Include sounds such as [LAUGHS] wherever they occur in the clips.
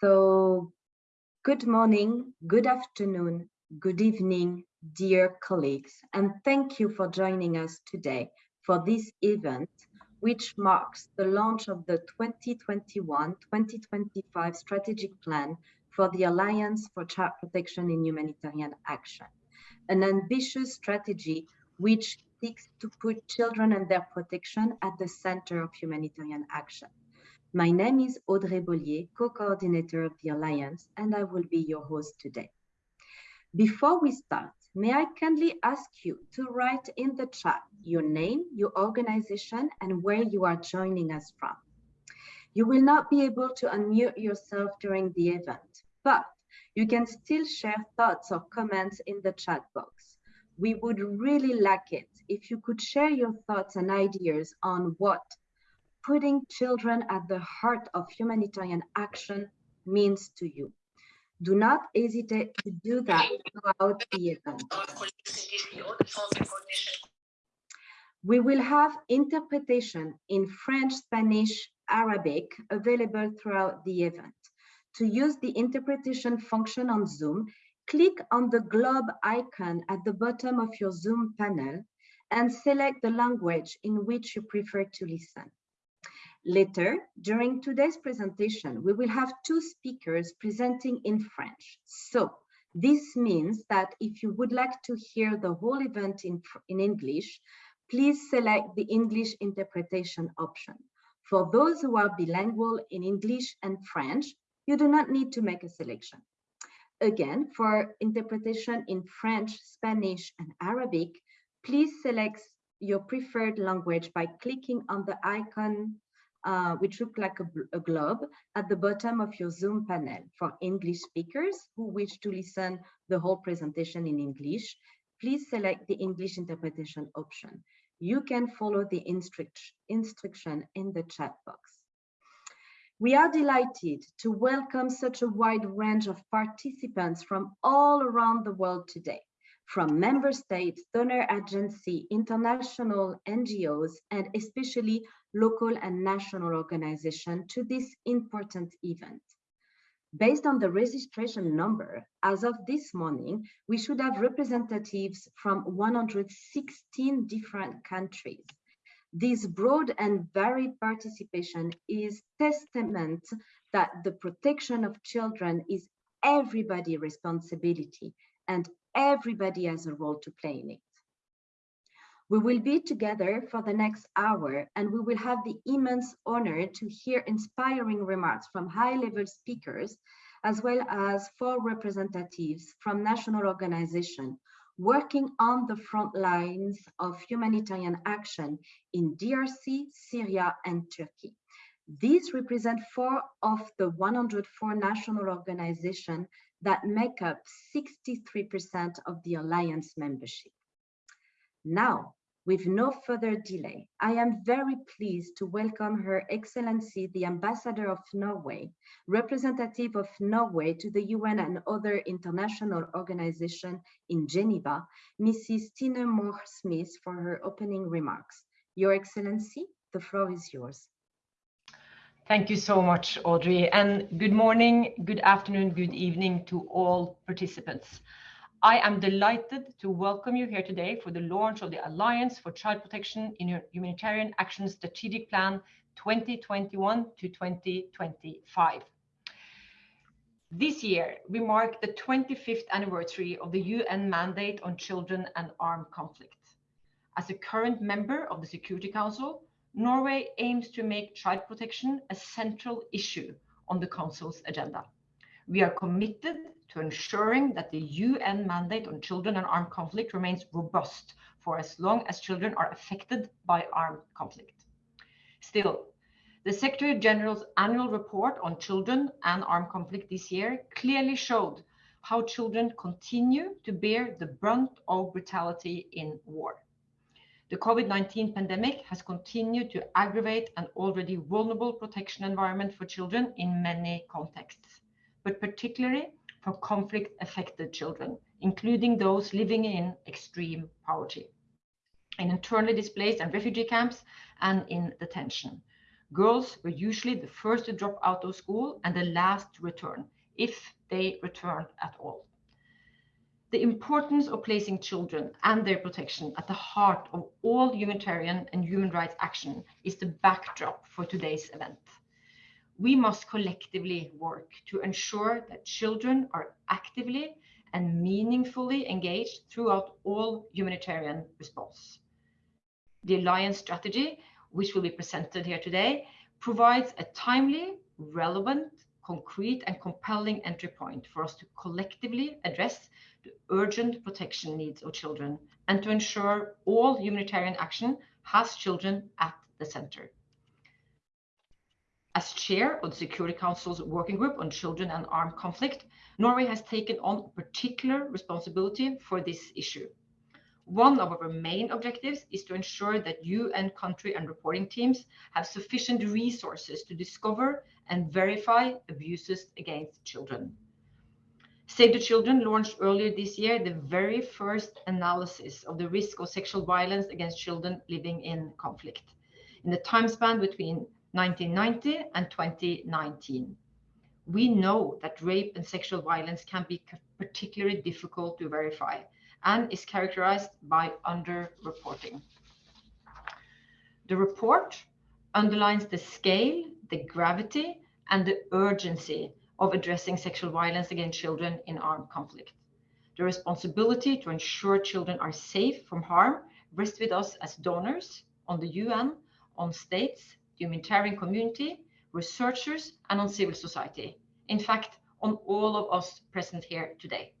So good morning, good afternoon, good evening, dear colleagues, and thank you for joining us today for this event, which marks the launch of the 2021-2025 strategic plan for the Alliance for Child Protection in Humanitarian Action, an ambitious strategy which seeks to put children and their protection at the center of humanitarian action. My name is Audrey Bollier, co-coordinator of the Alliance, and I will be your host today. Before we start, may I kindly ask you to write in the chat your name, your organization, and where you are joining us from. You will not be able to unmute yourself during the event, but you can still share thoughts or comments in the chat box. We would really like it if you could share your thoughts and ideas on what putting children at the heart of humanitarian action means to you. Do not hesitate to do that throughout the event. We will have interpretation in French, Spanish, Arabic available throughout the event. To use the interpretation function on Zoom, click on the globe icon at the bottom of your Zoom panel and select the language in which you prefer to listen. Later, during today's presentation, we will have two speakers presenting in French. So this means that if you would like to hear the whole event in, in English, please select the English interpretation option. For those who are bilingual in English and French, you do not need to make a selection. Again, for interpretation in French, Spanish, and Arabic, please select your preferred language by clicking on the icon uh, which look like a, a, globe at the bottom of your Zoom panel. For English speakers who wish to listen the whole presentation in English, please select the English interpretation option. You can follow the instruct instruction in the chat box. We are delighted to welcome such a wide range of participants from all around the world today from member states, donor agency, international NGOs, and especially local and national organizations to this important event. Based on the registration number, as of this morning, we should have representatives from 116 different countries. This broad and varied participation is testament that the protection of children is everybody's responsibility and everybody has a role to play in it. We will be together for the next hour and we will have the immense honor to hear inspiring remarks from high-level speakers, as well as four representatives from national organizations working on the front lines of humanitarian action in DRC, Syria, and Turkey. These represent four of the 104 national organizations that make up 63% of the Alliance membership. Now, with no further delay, I am very pleased to welcome Her Excellency, the Ambassador of Norway, representative of Norway to the UN and other international organizations in Geneva, Mrs. Tine Mørch Smith for her opening remarks. Your Excellency, the floor is yours. Thank you so much, Audrey, and good morning, good afternoon, good evening to all participants. I am delighted to welcome you here today for the launch of the Alliance for Child Protection in Humanitarian Action Strategic Plan 2021 to 2025. This year, we mark the 25th anniversary of the UN mandate on children and armed conflict. As a current member of the Security Council, Norway aims to make child protection a central issue on the Council's agenda. We are committed to ensuring that the UN mandate on children and armed conflict remains robust for as long as children are affected by armed conflict. Still, the Secretary General's annual report on children and armed conflict this year clearly showed how children continue to bear the brunt of brutality in war. The COVID-19 pandemic has continued to aggravate an already vulnerable protection environment for children in many contexts, but particularly for conflict-affected children, including those living in extreme poverty, in internally displaced and refugee camps, and in detention. Girls were usually the first to drop out of school and the last to return, if they returned at all. The importance of placing children and their protection at the heart of all humanitarian and human rights action is the backdrop for today's event. We must collectively work to ensure that children are actively and meaningfully engaged throughout all humanitarian response. The Alliance strategy which will be presented here today, provides a timely, relevant, concrete and compelling entry point for us to collectively address the urgent protection needs of children and to ensure all humanitarian action has children at the center. As chair of the Security Council's working group on children and armed conflict, Norway has taken on particular responsibility for this issue. One of our main objectives is to ensure that UN country and reporting teams have sufficient resources to discover and verify abuses against children. Save the Children launched earlier this year the very first analysis of the risk of sexual violence against children living in conflict in the time span between 1990 and 2019. We know that rape and sexual violence can be particularly difficult to verify and is characterized by underreporting. The report underlines the scale, the gravity, and the urgency of addressing sexual violence against children in armed conflict. The responsibility to ensure children are safe from harm rests with us as donors, on the UN, on states, humanitarian community, researchers, and on civil society. In fact, on all of us present here today.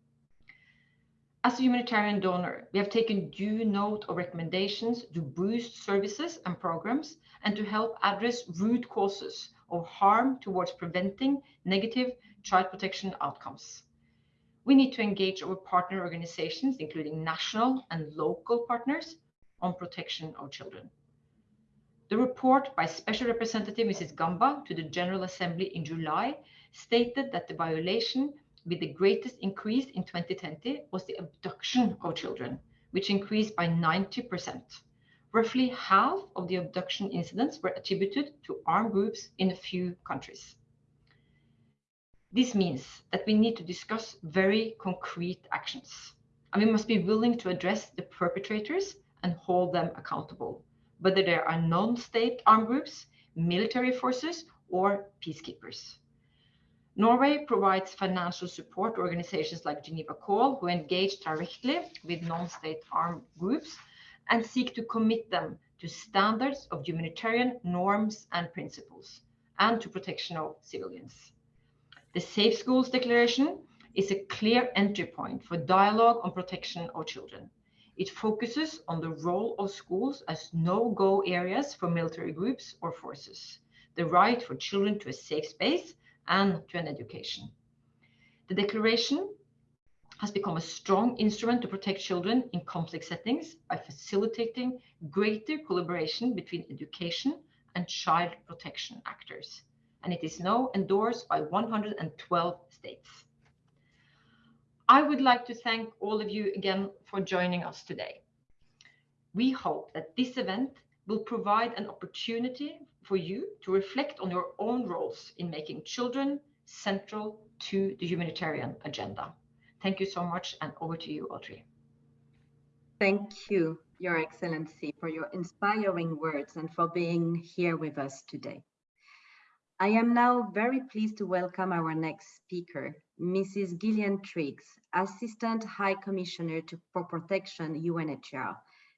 As a humanitarian donor, we have taken due note of recommendations to boost services and programs and to help address root causes of harm towards preventing negative child protection outcomes. We need to engage our partner organizations, including national and local partners, on protection of children. The report by Special Representative Mrs. Gamba to the General Assembly in July stated that the violation with the greatest increase in 2020 was the abduction of children, which increased by 90%. Roughly half of the abduction incidents were attributed to armed groups in a few countries. This means that we need to discuss very concrete actions, and we must be willing to address the perpetrators and hold them accountable, whether they are non-state armed groups, military forces, or peacekeepers. Norway provides financial support to organizations like Geneva Call, who engage directly with non-state armed groups and seek to commit them to standards of humanitarian norms and principles and to protection of civilians. The Safe Schools Declaration is a clear entry point for dialogue on protection of children. It focuses on the role of schools as no-go areas for military groups or forces, the right for children to a safe space, and to an education. The declaration has become a strong instrument to protect children in conflict settings by facilitating greater collaboration between education and child protection actors. And it is now endorsed by 112 states. I would like to thank all of you again for joining us today. We hope that this event will provide an opportunity for you to reflect on your own roles in making children central to the humanitarian agenda. Thank you so much and over to you, Audrey. Thank you, Your Excellency, for your inspiring words and for being here with us today. I am now very pleased to welcome our next speaker, Mrs. Gillian Triggs, Assistant High Commissioner to, for Protection, UNHCR.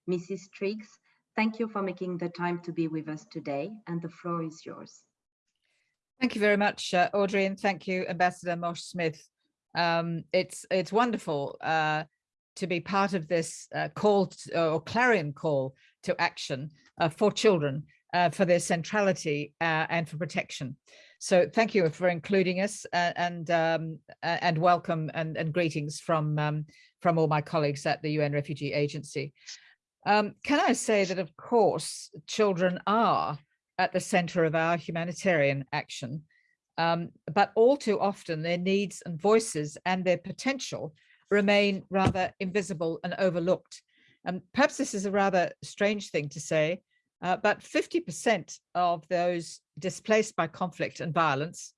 Mrs. Triggs, Thank you for making the time to be with us today, and the floor is yours. Thank you very much, uh, Audrey, and thank you, Ambassador Mørch Smith. Um, it's it's wonderful uh, to be part of this uh, call to, or clarion call to action uh, for children, uh, for their centrality uh, and for protection. So thank you for including us and um, and welcome and, and greetings from um, from all my colleagues at the UN Refugee Agency. Um, can I say that, of course, children are at the center of our humanitarian action, um, but all too often their needs and voices and their potential remain rather invisible and overlooked. And perhaps this is a rather strange thing to say, uh, but 50% of those displaced by conflict and violence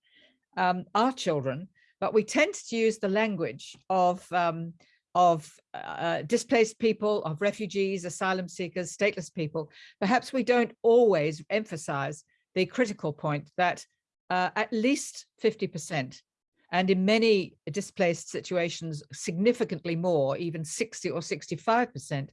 um, are children, but we tend to use the language of, um, of uh, displaced people, of refugees, asylum seekers, stateless people. Perhaps we don't always emphasize the critical point that uh, at least 50% and in many displaced situations, significantly more, even 60 or 65%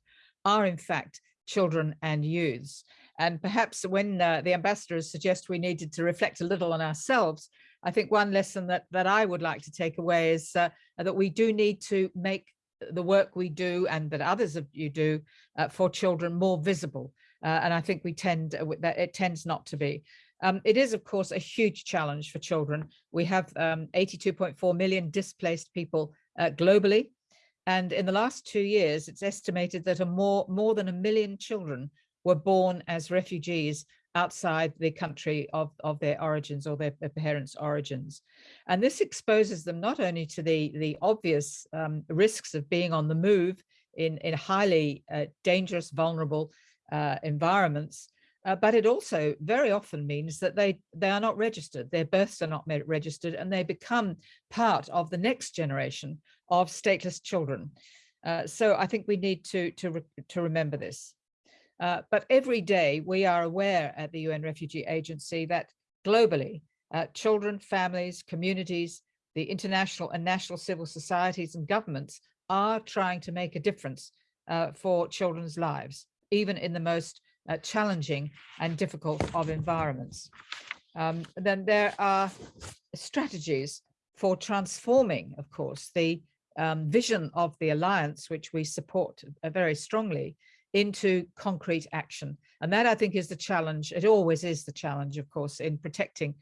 are in fact children and youths. And perhaps when uh, the ambassadors suggest we needed to reflect a little on ourselves, I think one lesson that, that I would like to take away is uh, that we do need to make the work we do and that others of you do uh, for children more visible. Uh, and I think we tend uh, that it tends not to be. Um, it is, of course, a huge challenge for children. We have 82.4 um, million displaced people uh, globally. And in the last two years, it's estimated that a more, more than a million children were born as refugees outside the country of, of their origins or their, their parents' origins. And this exposes them not only to the, the obvious um, risks of being on the move in, in highly uh, dangerous, vulnerable uh, environments, uh, but it also very often means that they, they are not registered, their births are not registered, and they become part of the next generation of stateless children. Uh, so I think we need to, to, re to remember this. Uh, but every day we are aware at the UN Refugee Agency that globally, uh, children, families, communities, the international and national civil societies and governments are trying to make a difference uh, for children's lives, even in the most uh, challenging and difficult of environments. Um, then there are strategies for transforming, of course, the um, vision of the alliance, which we support uh, very strongly, into concrete action. And that I think is the challenge. It always is the challenge, of course, in protecting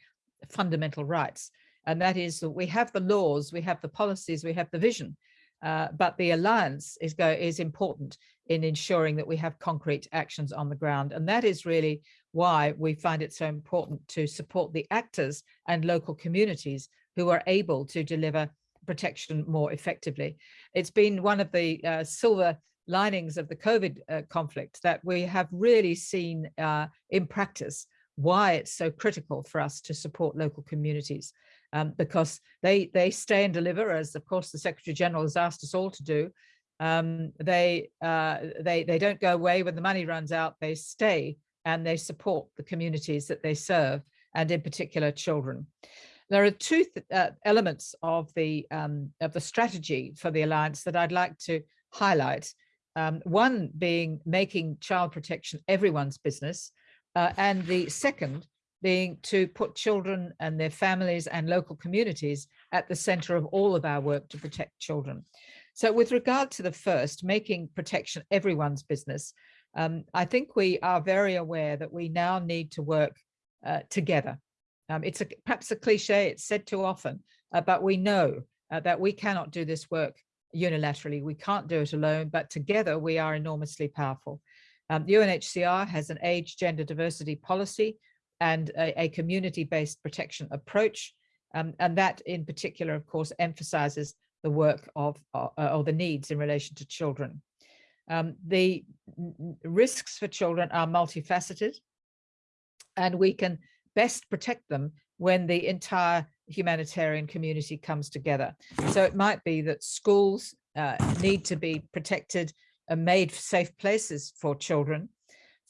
fundamental rights. And that is that we have the laws, we have the policies, we have the vision, uh, but the alliance is, go, is important in ensuring that we have concrete actions on the ground. And that is really why we find it so important to support the actors and local communities who are able to deliver protection more effectively. It's been one of the uh, silver linings of the COVID uh, conflict that we have really seen uh, in practice why it's so critical for us to support local communities um, because they they stay and deliver as of course the Secretary General has asked us all to do. Um, they uh, they they don't go away when the money runs out. They stay and they support the communities that they serve and in particular children. There are two th uh, elements of the um, of the strategy for the alliance that I'd like to highlight. Um, one being making child protection everyone's business, uh, and the second being to put children and their families and local communities at the center of all of our work to protect children. So with regard to the first, making protection everyone's business, um, I think we are very aware that we now need to work uh, together. Um, it's a, perhaps a cliche, it's said too often, uh, but we know uh, that we cannot do this work unilaterally. We can't do it alone, but together we are enormously powerful. Um, UNHCR has an age gender diversity policy and a, a community-based protection approach. Um, and that in particular, of course, emphasizes the work of uh, or the needs in relation to children. Um, the risks for children are multifaceted and we can best protect them when the entire humanitarian community comes together. So it might be that schools uh, need to be protected and made safe places for children.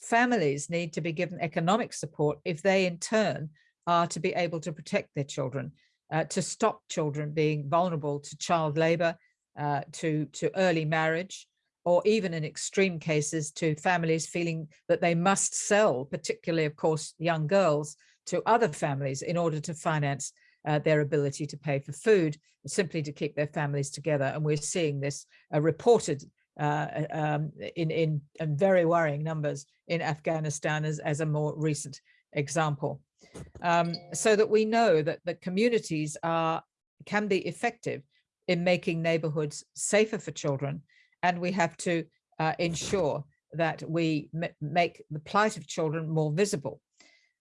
Families need to be given economic support if they in turn are to be able to protect their children, uh, to stop children being vulnerable to child labor, uh, to, to early marriage, or even in extreme cases to families feeling that they must sell, particularly, of course, young girls, to other families in order to finance uh, their ability to pay for food, simply to keep their families together. And we're seeing this uh, reported uh, um, in, in, in, very worrying numbers in Afghanistan as, as a more recent example. Um, so that we know that the communities are can be effective in making neighborhoods safer for children. And we have to uh, ensure that we make the plight of children more visible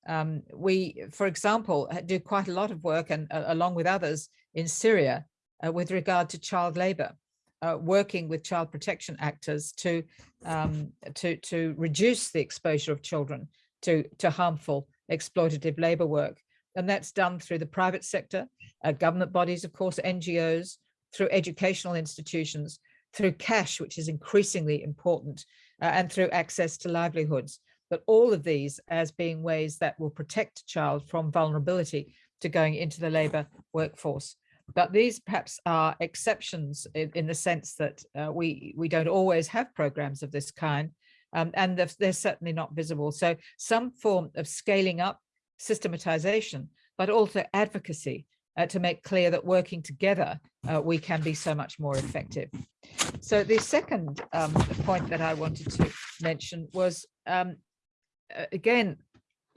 um, we, for example, do quite a lot of work and uh, along with others in Syria uh, with regard to child labor. uh, working with child protection actors to, um, to, to reduce the exposure of children to, to harmful exploitative labor work. And that's done through the private sector, uh, government bodies, of course, NGOs, through educational institutions, through cash, which is increasingly important, uh, and through access to livelihoods. But all of these as being ways that will protect a child from vulnerability to going into the labour workforce. But these perhaps are exceptions in, in the sense that uh, we, we don't always have programs of this kind, um, and they're, they're certainly not visible. So some form of scaling up, systematization, but also advocacy uh, to make clear that working together, uh, we can be so much more effective. So the second um, point that I wanted to mention was, um, again,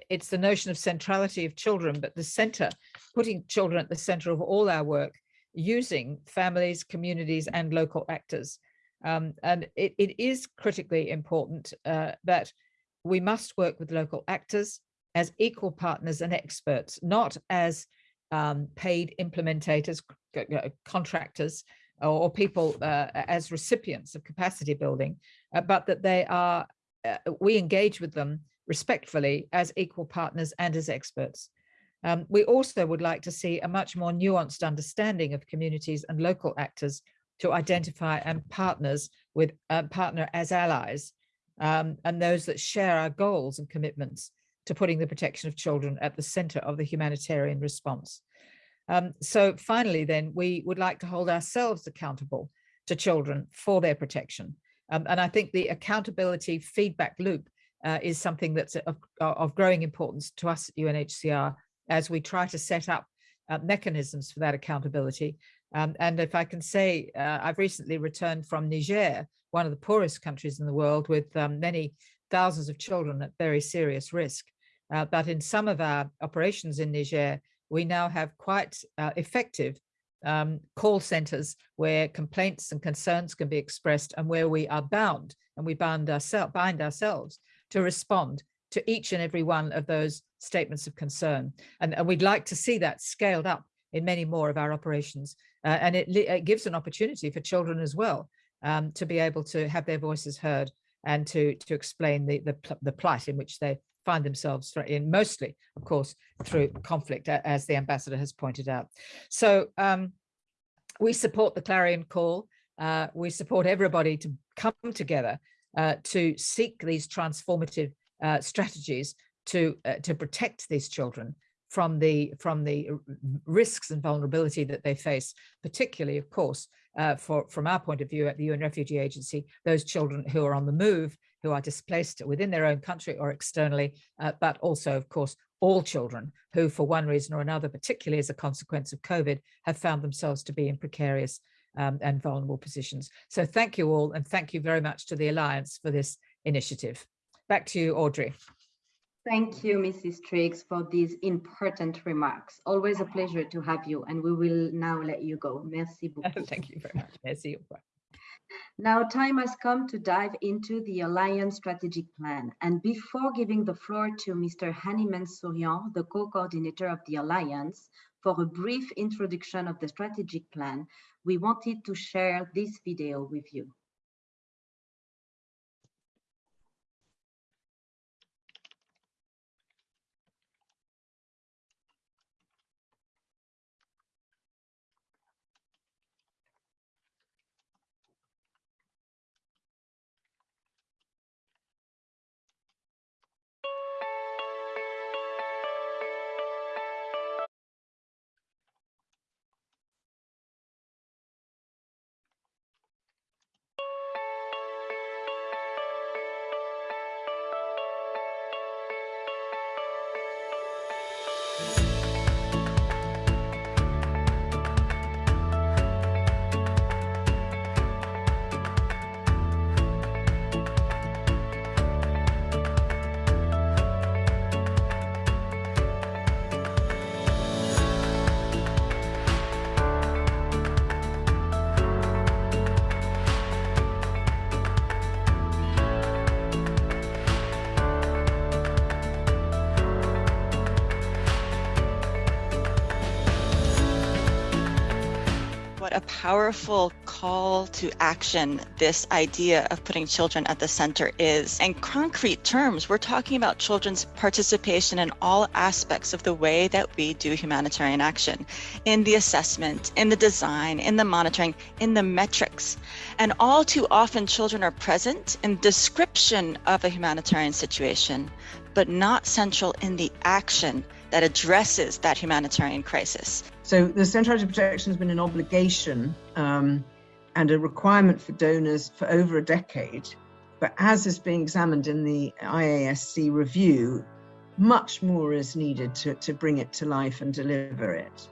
it's the notion of centrality of children, but the center, putting children at the center of all our work, using families, communities, and local actors. Um, and it, it is critically important uh, that we must work with local actors as equal partners and experts, not as um, paid implementators, contractors, or, people uh, as recipients of capacity building, uh, but that they are, uh, we engage with them respectfully as equal partners and as experts. Um, we also would like to see a much more nuanced understanding of communities and local actors to identify and partners with uh, partner as allies um, and those that share our goals and commitments to putting the protection of children at the center of the humanitarian response. Um, so finally, then, we would like to hold ourselves accountable to children for their protection. Um, and I think the accountability feedback loop uh, is something that's of, of, growing importance to us at UNHCR as we try to set up uh, mechanisms for that accountability. Um, and if I can say, uh, I've recently returned from Niger, one of the poorest countries in the world with um, many thousands of children at very serious risk. Uh, but in some of our operations in Niger, we now have quite uh, effective um, call centers where complaints and concerns can be expressed and where we are bound and we bind, ourselves, bind ourselves to respond to each and every one of those statements of concern. And, and we'd like to see that scaled up in many more of our operations. Uh, and it, it, gives an opportunity for children as well um, to be able to have their voices heard and to, to explain the, the, the plight in which they find themselves in mostly, of course, through conflict, as the ambassador has pointed out. So um, we support the clarion call. Uh, we support everybody to come together uh, to seek these transformative uh, strategies to uh, to protect these children from the from the risks and vulnerability that they face, particularly, of course, uh, for from our point of view at the UN Refugee Agency, those children who are on the move, who are displaced within their own country or externally, uh, but also, of course, all children who, for one reason or another, particularly as a consequence of COVID, have found themselves to be in precarious um, and vulnerable positions. So thank you all, and thank you very much to the Alliance for this initiative. Back to you, Audrey. Thank you, Mrs. Triggs, for these important remarks. Always a pleasure to have you, and we will now let you go. Merci [LAUGHS] beaucoup. Thank you very much. Merci. Now time has come to dive into the Alliance strategic plan. And before giving the floor to Mr. Hani Mansourian, the co-coordinator of the Alliance, for a brief introduction of the strategic plan, we wanted to share this video with you. Powerful call to action this idea of putting children at the center is. In concrete terms, we're talking about children's participation in all aspects of the way that we do humanitarian action in the assessment, in the design, in the monitoring, in the metrics. And all too often, children are present in description of a humanitarian situation, but not central in the action that addresses that humanitarian crisis. So the centrality of protection has been an obligation um, and a requirement for donors for over a decade. But as is being examined in the IASC review, much more is needed to, to bring it to life and deliver it.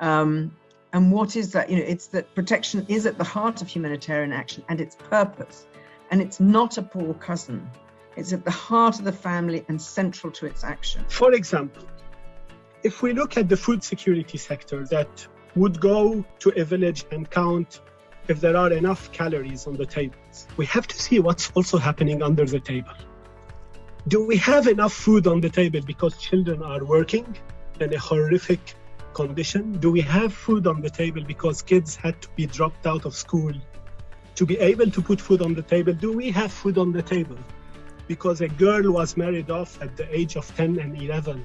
Um, and what is that? You know, it's that protection is at the heart of humanitarian action and its purpose. And it's not a poor cousin. It's at the heart of the family and central to its action. For example, if we look at the food security sector that would go to a village and count if there are enough calories on the tables, we have to see what's also happening under the table. Do we have enough food on the table because children are working in a horrific condition? Do we have food on the table because kids had to be dropped out of school to be able to put food on the table? Do we have food on the table because a girl was married off at the age of 10 and 11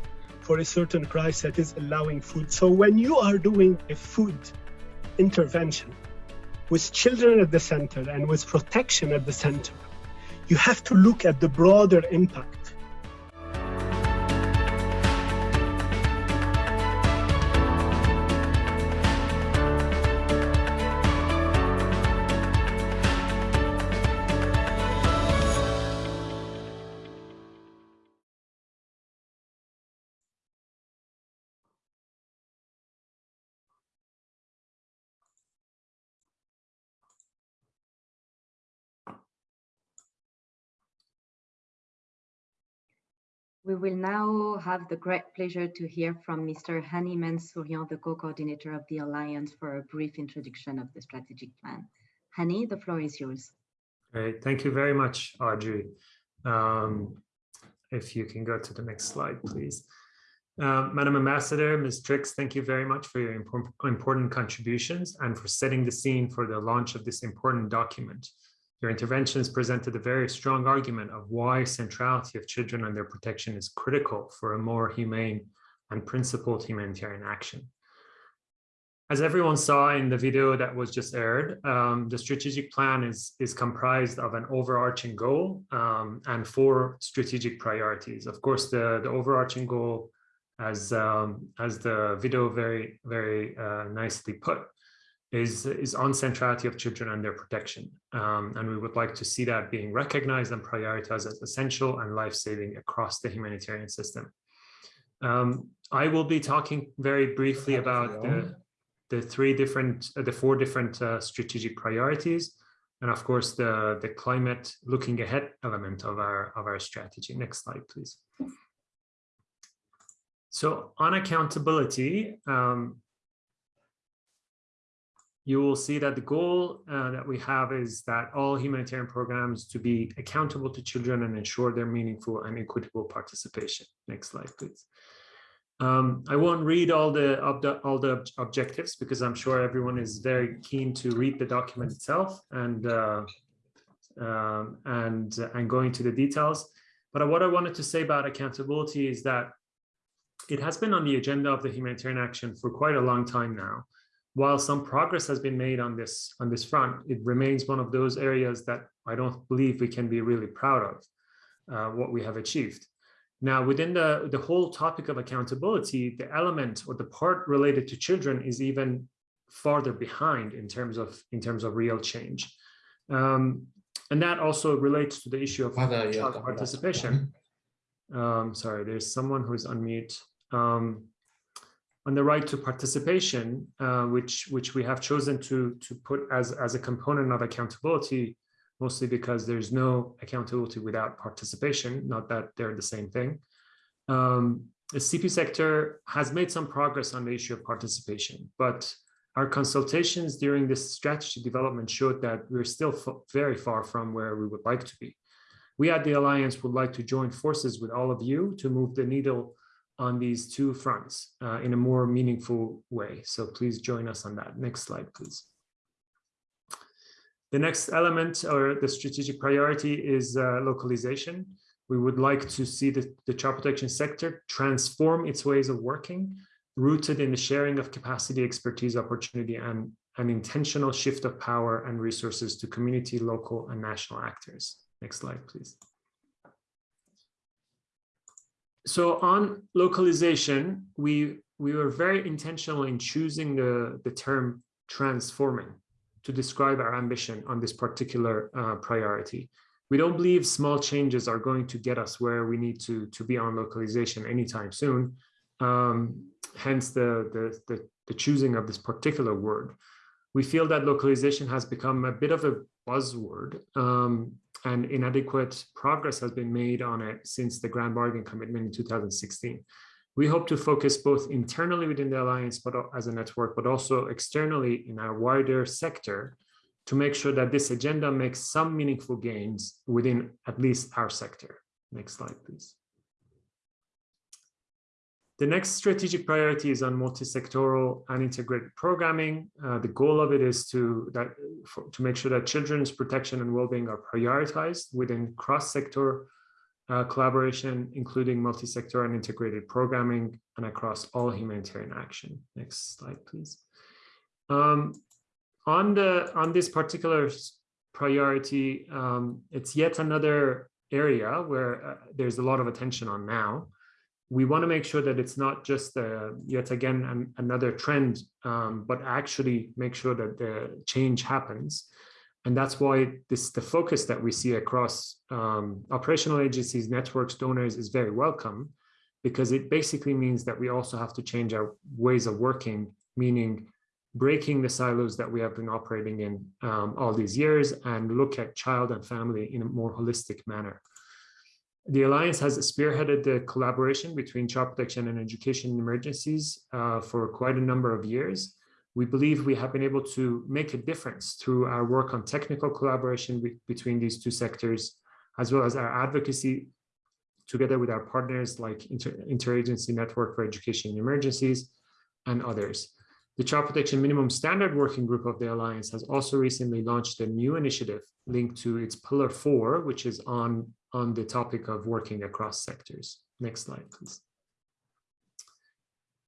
for a certain price that is allowing food. So when you are doing a food intervention with children at the center and with protection at the center, you have to look at the broader impact We will now have the great pleasure to hear from Mr. Hani Mansourian, the co-coordinator of the Alliance for a brief introduction of the strategic plan. Hani, the floor is yours. Great, thank you very much, Audrey. Um, if you can go to the next slide, please. Uh, Madam Ambassador, Ms. Triggs, thank you very much for your important contributions and for setting the scene for the launch of this important document. Your interventions presented a very strong argument of why centrality of children and their protection is critical for a more humane and principled humanitarian action. As everyone saw in the video that was just aired, um, the strategic plan is, is comprised of an overarching goal um, and four strategic priorities. Of course, the, the overarching goal, as, um, as the video very, very uh, nicely put, is, is on centrality of children and their protection. Um, and we would like to see that being recognized and prioritized as essential and life-saving across the humanitarian system. Um, I will be talking very briefly about the, the three different, uh, the four different uh, strategic priorities, and of course the, the climate looking ahead element of our, of our strategy. Next slide, please. So on accountability, um, you will see that the goal uh, that we have is that all humanitarian programs to be accountable to children and ensure their meaningful and equitable participation. Next slide, please. Um, I won't read all the, all the objectives because I'm sure everyone is very keen to read the document itself and uh, um, and and go into the details. But what I wanted to say about accountability is that it has been on the agenda of the humanitarian action for quite a long time now while some progress has been made on this on this front, it remains one of those areas that I don't believe we can be really proud of uh, what we have achieved. Now, within the, the whole topic of accountability, the element or the part related to children is even farther behind in terms of in terms of real change. Um, and that also relates to the issue of child participation. Um, sorry, there's someone who's on mute. Um, on the right to participation, uh, which which we have chosen to to put as as a component of accountability, mostly because there's no accountability without participation. Not that they're the same thing. Um, the CP sector has made some progress on the issue of participation, but our consultations during this strategy development showed that we're still very far from where we would like to be. We at the Alliance would like to join forces with all of you to move the needle on these two fronts uh, in a more meaningful way. So please join us on that. Next slide, please. The next element or the strategic priority is uh, localization. We would like to see the, the child protection sector transform its ways of working, rooted in the sharing of capacity, expertise, opportunity, and an intentional shift of power and resources to community, local, and national actors. Next slide, please. So on localization, we, we were very intentional in choosing the, the term transforming to describe our ambition on this particular uh, priority. We don't believe small changes are going to get us where we need to, to be on localization anytime soon. Um, hence the, the, the, the choosing of this particular word. We feel that localization has become a bit of a buzzword um, and inadequate progress has been made on it since the Grand Bargain Commitment in 2016. We hope to focus both internally within the Alliance but as a network, but also externally in our wider sector to make sure that this agenda makes some meaningful gains within at least our sector. Next slide, please. The next strategic priority is on multi-sectoral and integrated programming. Uh, the goal of it is to, that, for, to make sure that children's protection and well-being are prioritized within cross-sector uh, collaboration, including multi-sector and integrated programming and across all humanitarian action. Next slide, please. Um, on, the, on this particular priority, um, it's yet another area where uh, there's a lot of attention on now we want to make sure that it's not just uh, yet again an, another trend, um, but actually make sure that the change happens. And that's why this the focus that we see across um, operational agencies, networks, donors is very welcome, because it basically means that we also have to change our ways of working, meaning breaking the silos that we have been operating in um, all these years and look at child and family in a more holistic manner. The Alliance has spearheaded the collaboration between child protection and education emergencies uh, for quite a number of years. We believe we have been able to make a difference through our work on technical collaboration between these two sectors, as well as our advocacy together with our partners like Inter Interagency Network for Education Emergencies and others. The Child Protection Minimum Standard Working Group of the Alliance has also recently launched a new initiative linked to its Pillar 4, which is on on the topic of working across sectors. Next slide, please.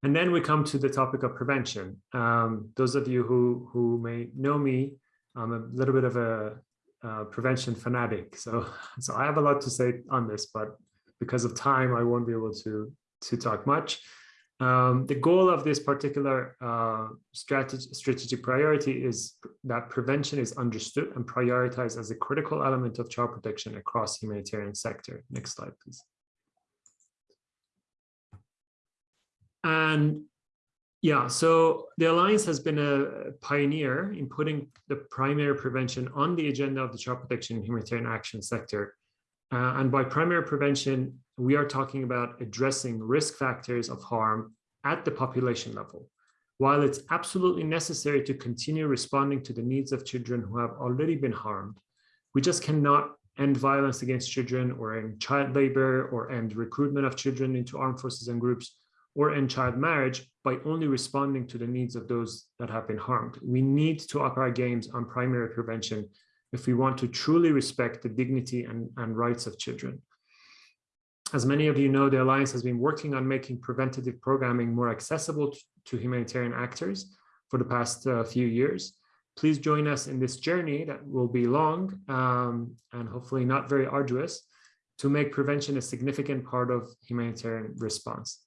And then we come to the topic of prevention. Um, those of you who, who may know me, I'm a little bit of a prevention fanatic. So, [LAUGHS] so I have a lot to say on this, but because of time, I won't be able to, to talk much. Um, the goal of this particular uh, strategy, strategic priority is that prevention is understood and prioritized as a critical element of child protection across the humanitarian sector. Next slide, please. And yeah, so the Alliance has been a pioneer in putting the primary prevention on the agenda of the child protection and humanitarian action sector. Uh, and by primary prevention, we are talking about addressing risk factors of harm at the population level. While it's absolutely necessary to continue responding to the needs of children who have already been harmed, we just cannot end violence against children or end child labor or end recruitment of children into armed forces and groups or end child marriage by only responding to the needs of those that have been harmed. We need to up our games on primary prevention if we want to truly respect the dignity and, and rights of children. As many of you know, the Alliance has been working on making preventative programming more accessible to humanitarian actors for the past uh, few years. Please join us in this journey that will be long um, and hopefully not very arduous to make prevention a significant part of humanitarian response.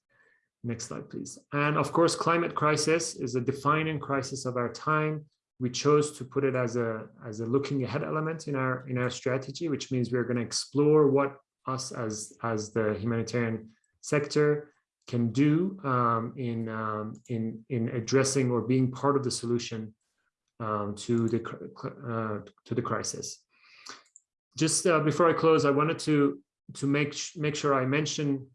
Next slide, please. And of course, climate crisis is a defining crisis of our time. We chose to put it as a, as a looking ahead element in our, in our strategy, which means we're going to explore what us as, as the humanitarian sector can do um, in, um, in, in addressing or being part of the solution um, to, the, uh, to the crisis. Just uh, before I close, I wanted to, to make, make sure I mention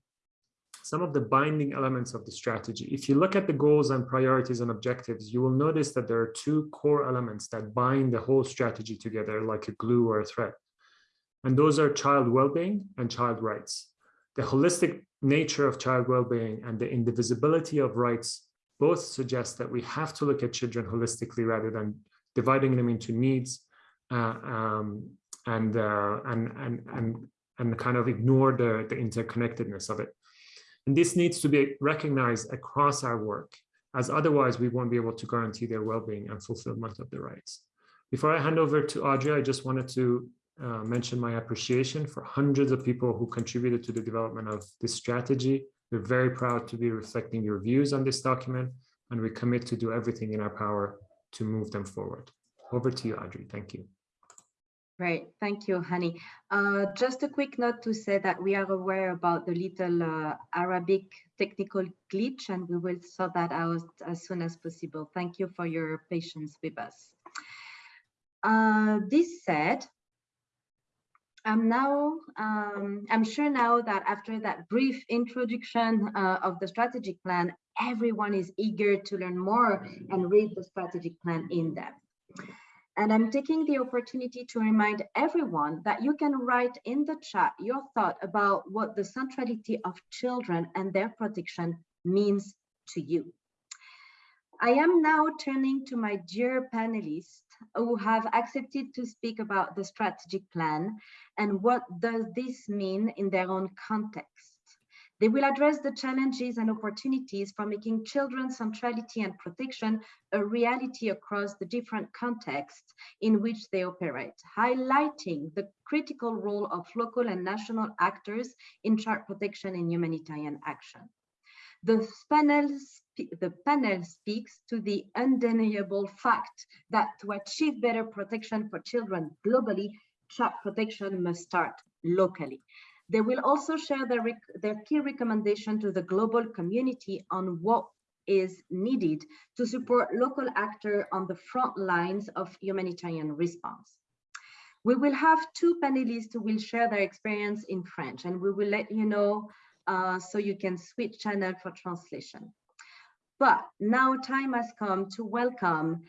some of the binding elements of the strategy. If you look at the goals and priorities and objectives, you will notice that there are two core elements that bind the whole strategy together like a glue or a thread. And those are child well-being and child rights. The holistic nature of child well-being and the indivisibility of rights both suggest that we have to look at children holistically rather than dividing them into needs uh, um, and, uh, and, and, and, and kind of ignore the, the interconnectedness of it. And this needs to be recognized across our work, as otherwise we won't be able to guarantee their well-being and fulfillment of their rights. Before I hand over to Audrey, I just wanted to uh, mention my appreciation for hundreds of people who contributed to the development of this strategy. We're very proud to be reflecting your views on this document, and we commit to do everything in our power to move them forward. Over to you, Audrey. Thank you. Great, thank you, Hani. Uh, just a quick note to say that we are aware about the little uh, Arabic technical glitch and we will sort that out as soon as possible. Thank you for your patience with us. Uh, this said, I'm now, um, I'm sure now that after that brief introduction uh, of the strategic plan, everyone is eager to learn more and read the strategic plan in depth. And I'm taking the opportunity to remind everyone that you can write in the chat your thought about what the centrality of children and their protection means to you. I am now turning to my dear panelists who have accepted to speak about the strategic plan and what does this mean in their own context. They will address the challenges and opportunities for making children's centrality and protection a reality across the different contexts in which they operate, highlighting the critical role of local and national actors in child protection and humanitarian action. The panel, the panel speaks to the undeniable fact that to achieve better protection for children globally, child protection must start locally. They will also share their, their key recommendation to the global community on what is needed to support local actors on the front lines of humanitarian response. We will have two panelists who will share their experience in French and we will let you know uh, so you can switch channel for translation. But now time has come to welcome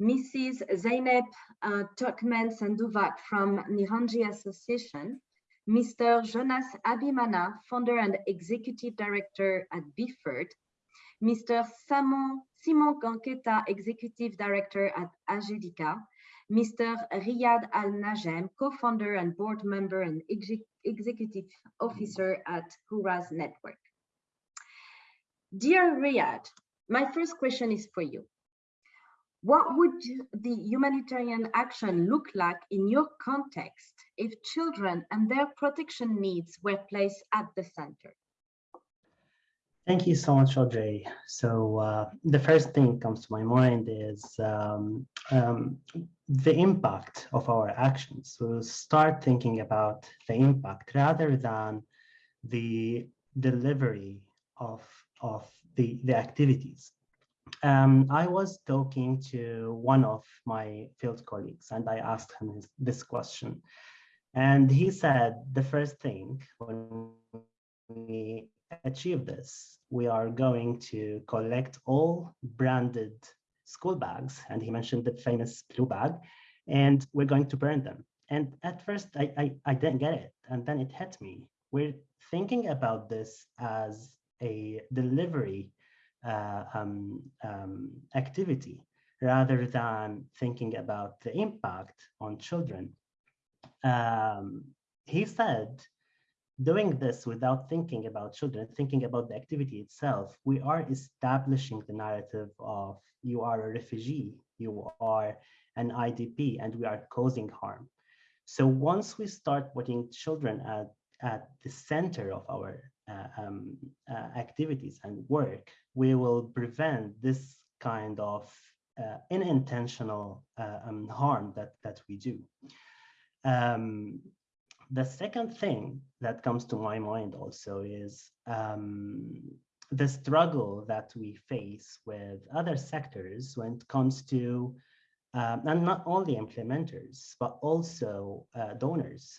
Mrs. Zeynep uh, Turkmen Sanduvat from Nihonji Association, Mr. Jonas Abimana, founder and executive director at BIFERT, Mr. Simon, Simon Ganketa, executive director at AJEDI-Ka, Mr. Riyad Al Najem, co-founder and board member and executive officer at Hurras Network. Dear Riyad, my first question is for you. What would the humanitarian action look like in your context if children and their protection needs were placed at the center? Thank you so much, Audrey. So uh, the first thing that comes to my mind is um, um, the impact of our actions. We'll start thinking about the impact rather than the delivery of, of the, the activities. Um, I was talking to one of my field colleagues and I asked him this question. And he said the first thing when we achieve this, we are going to collect all branded school bags, and he mentioned the famous blue bag, and we're going to burn them. And at first, I, I, I didn't get it, and then it hit me. We're thinking about this as a delivery uh, um, um, activity rather than thinking about the impact on children. Um, he said doing this without thinking about children, thinking about the activity itself, we are establishing the narrative of you are a refugee, you are an IDP, and we are causing harm. So once we start putting children at, at the center of our uh, um, uh, activities and work, we will prevent this kind of uh, unintentional uh, um, harm that, that we do. Um, the second thing that comes to my mind also is um, the struggle that we face with other sectors when it comes to, um, and not only implementers, but also uh, donors.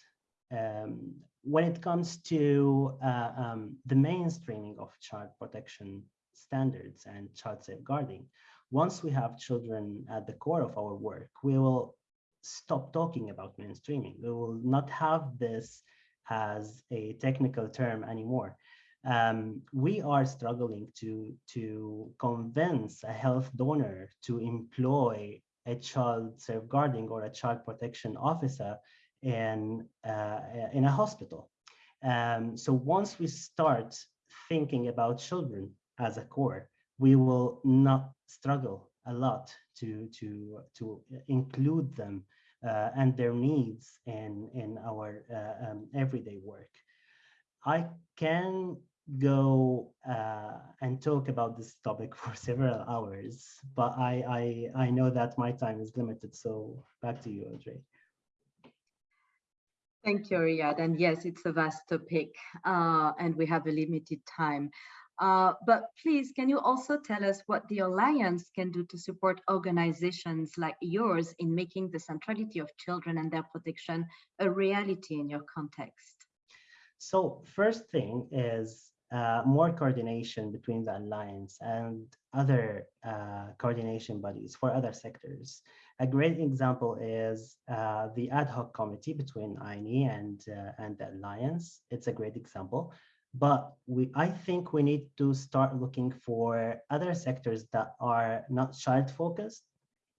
Um, when it comes to uh, um, the mainstreaming of child protection standards and child safeguarding, once we have children at the core of our work, we will stop talking about mainstreaming. We will not have this as a technical term anymore. Um, we are struggling to, to convince a health donor to employ a child safeguarding or a child protection officer in, uh, in a hospital. Um, so once we start thinking about children as a core, we will not struggle a lot to, to, to include them and their needs in, in our uh, um, everyday work. I can go uh, and talk about this topic [LAUGHS] for several hours, but I, I, I know that my time is limited. So back to you, Audrey. Thank you, Riyad. And yes, it's a vast topic uh, and we have a limited time. Uh, but please, can you also tell us what the Alliance can do to support organizations like yours in making the centrality of children and their protection a reality in your context? So first thing is uh, more coordination between the Alliance and other uh, coordination bodies for other sectors. A great example is uh, the ad hoc committee between INEE and, uh, and the Alliance. It's a great example but we I think we need to start looking for other sectors that are not child focused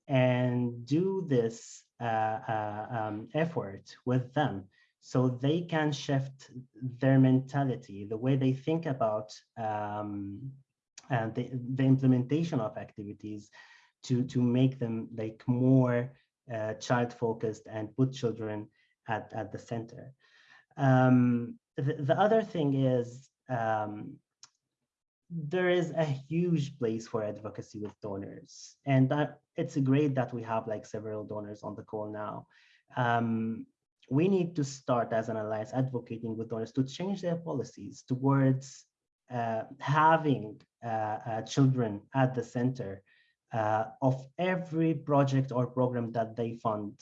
and do this uh, uh, um, effort with them so they can shift their mentality, the way they think about um, and the, the implementation of activities to, to make them like more uh, child focused and put children at, at the center. Um, the, the other thing is um, there is a huge place for advocacy with donors. And that it's great that we have like several donors on the call now. Um, we need to start as an alliance advocating with donors to change their policies towards uh, having uh, uh, children at the center uh, of every project or program that they fund,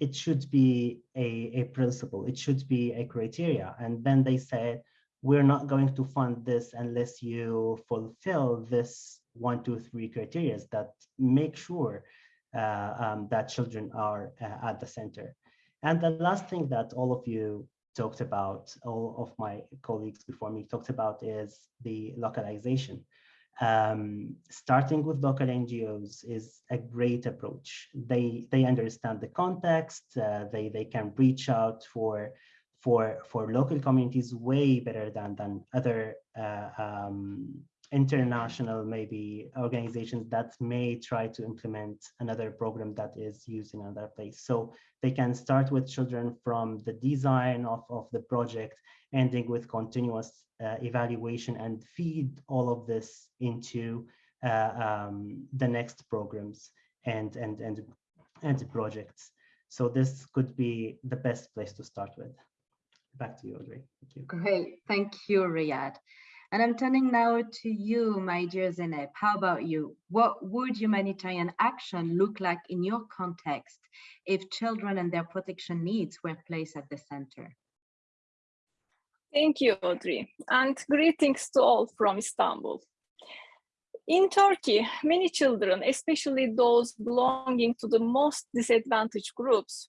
it should be a, a principle, it should be a criteria. And then they say, we're not going to fund this unless you fulfill this one, two, three criteria that make sure uh, um, that children are uh, at the center. And the last thing that all of you talked about, all of my colleagues before me talked about is the localization um, starting with local NGOs is a great approach. They they understand the context. Uh, they they can reach out for for for local communities way better than than other uh, um, international maybe organizations that may try to implement another program that is used in another place. So they can start with children from the design of, of the project, ending with continuous uh, evaluation and feed all of this into uh, um, the next programs and, and, and, and projects. So this could be the best place to start with. Back to you, Audrey. Thank you. Great. Thank you, Riyad. And I'm turning now to you, my dear Zeynep. How about you? What would humanitarian action look like in your context if children and their protection needs were placed at the center? Thank you, Audrey, and greetings to all from Istanbul. In Turkey, many children, especially those belonging to the most disadvantaged groups,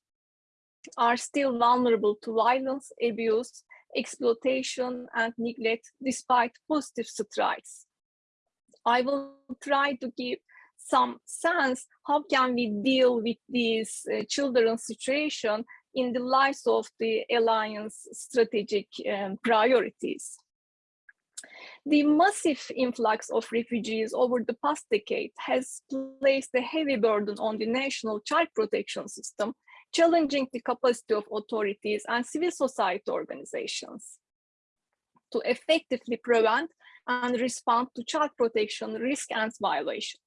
are still vulnerable to violence, abuse, exploitation, and neglect despite positive strides. I will try to give some sense how can we deal with this uh, children's situation in the light of the alliance strategic um, priorities. The massive influx of refugees over the past decade has placed a heavy burden on the national child protection system challenging the capacity of authorities and civil society organizations to effectively prevent and respond to child protection risk and violation.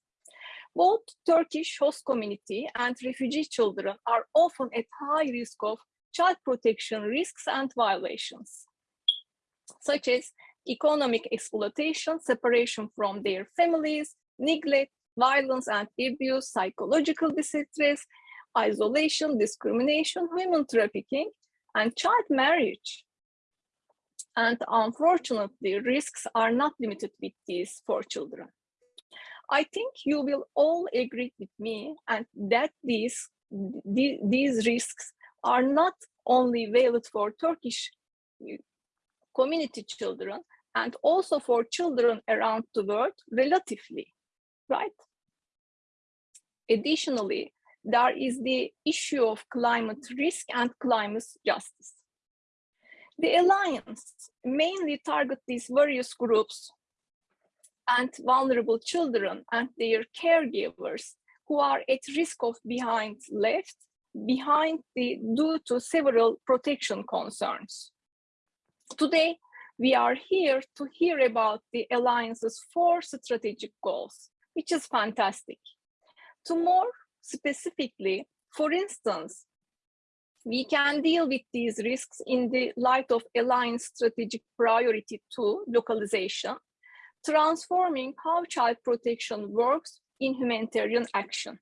Both Turkish host community and refugee children are often at high risk of child protection risks and violations, such as economic exploitation, separation from their families, neglect, violence and abuse, psychological distress, isolation, discrimination, human trafficking, and child marriage. And unfortunately, risks are not limited with these for children. I think you will all agree with me and that these, these risks are not only valid for Turkish uh, community children and also for children around the world relatively, right? Additionally, there is the issue of climate risk and climate justice. The Alliance mainly target these various groups and vulnerable children and their caregivers who are at risk of behind left behind the due to several protection concerns. Today, we are here to hear about the Alliance's four strategic goals, which is fantastic. To more specifically, for instance, we can deal with these risks in the light of Alliance strategic priority two, localization, transforming how child protection works in humanitarian action.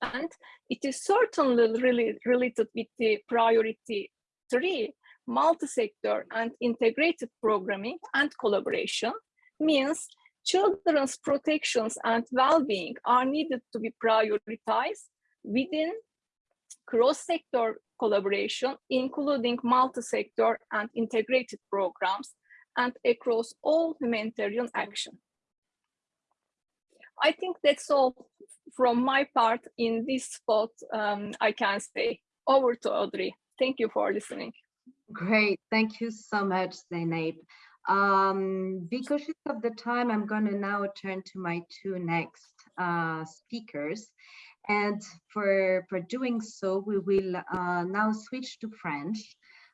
And it is certainly really related with the priority three, multi-sector and integrated programming and collaboration means children's protections and well-being are needed to be prioritized within cross-sector collaboration, including multi-sector and integrated programs and across all humanitarian action. I think that's all from my part in this spot, um, I can say. Over to Audrey. Thank you for listening. Great, thank you so much, Zeynep. Um, because of the time, I'm going to now turn to my two next uh, speakers. And for, for doing so, we will uh, now switch to French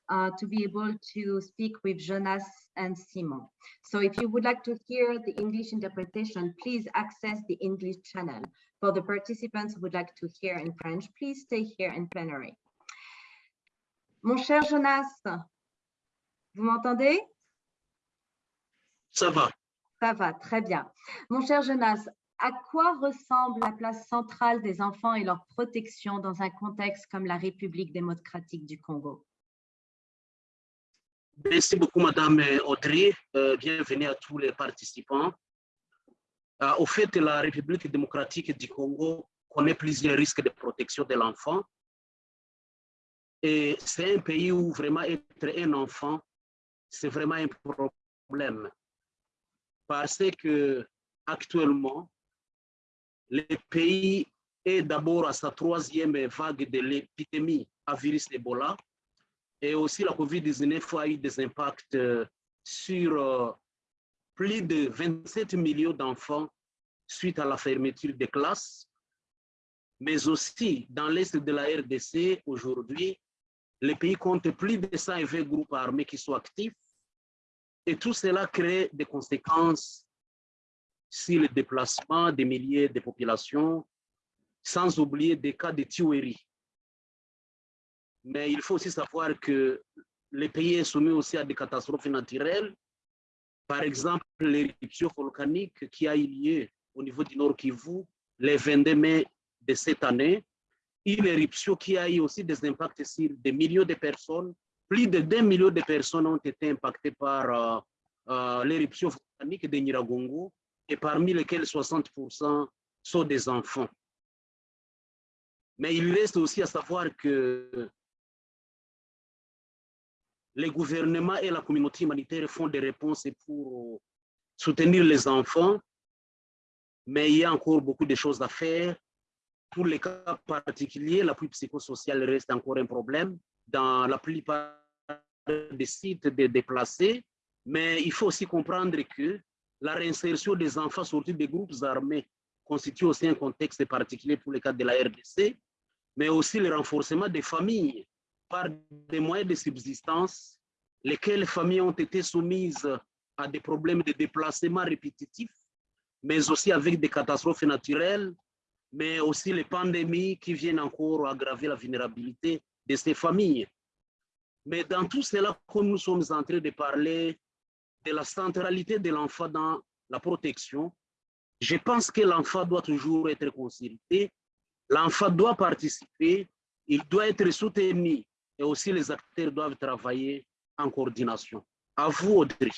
uh, to be able to speak with Jonas and Simon. So if you would like to hear the English interpretation, please access the English channel. For the participants who would like to hear in French, please stay here in plenary. Mon cher Jonas, vous m'entendez Ça va. Ça va, très bien. Mon cher Jonas, à quoi ressemble la place centrale des enfants et leur protection dans un contexte comme la République démocratique du Congo? Merci beaucoup, Madame Audrey. Euh, bienvenue à tous les participants. Euh, au fait, la République démocratique du Congo connaît plusieurs risques de protection de l'enfant. Et c'est un pays où vraiment être un enfant, c'est vraiment un problème. Parce que actuellement, le pays est d'abord à sa troisième vague de l'épidémie à virus Ebola. Et aussi la COVID-19 a eu des impacts euh, sur euh, plus de 27 millions d'enfants suite à la fermeture des classes. Mais aussi dans l'est de la RDC, aujourd'hui, le pays compte plus de 120 groupes armés qui sont actifs. Et tout cela crée des conséquences sur le déplacement des milliers de populations, sans oublier des cas de tuerie. Mais il faut aussi savoir que le pays est soumis aussi à des catastrophes naturelles. Par exemple, l'éruption volcanique qui a eu lieu au niveau du Nord Kivu le 22 mai de cette année. Une éruption qui a eu aussi des impacts sur des millions de personnes. Plus de 2 millions de personnes ont été impactées par euh, euh, l'éruption volcanique de Niragongo et parmi lesquels 60% sont des enfants. Mais il reste aussi à savoir que les gouvernements et la communauté humanitaire font des réponses pour soutenir les enfants, mais il y a encore beaucoup de choses à faire. Pour les cas particuliers, l'appui psychosocial reste encore un problème dans la plupart des sites déplacés, mais il faut aussi comprendre que la réinsertion des enfants sortis des groupes armés constitue aussi un contexte particulier pour les cas de la RDC, mais aussi le renforcement des familles par des moyens de subsistance, lesquels familles ont été soumises à des problèmes de déplacement répétitifs, mais aussi avec des catastrophes naturelles, mais aussi les pandémies qui viennent encore aggraver la vulnérabilité de ces familles. Mais dans tout cela, comme nous sommes en train de parler de la centralité de l'enfant dans la protection, je pense que l'enfant doit toujours être consulté, l'enfant doit participer, il doit être soutenu et aussi les acteurs doivent travailler en coordination. À vous, Audrey.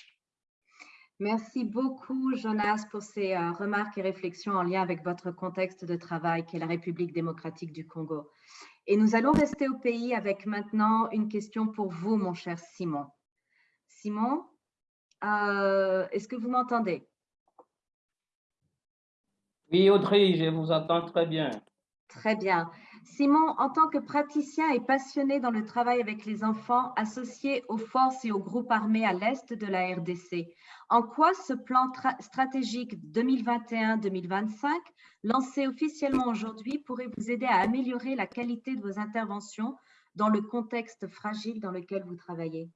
Merci beaucoup, Jonas, pour ces euh, remarques et réflexions en lien avec votre contexte de travail, qui est la République démocratique du Congo. Et nous allons rester au pays avec maintenant une question pour vous, mon cher Simon. Simon, euh, est-ce que vous m'entendez? Oui, Audrey, je vous entends très bien. Très bien. Simon, en tant que praticien et passionné dans le travail avec les enfants associés aux forces et aux groupes armés à l'est de la RDC, en quoi ce plan stratégique 2021-2025, lancé officiellement aujourd'hui, pourrait vous aider à améliorer la qualité de vos interventions dans le contexte fragile dans lequel vous travaillez?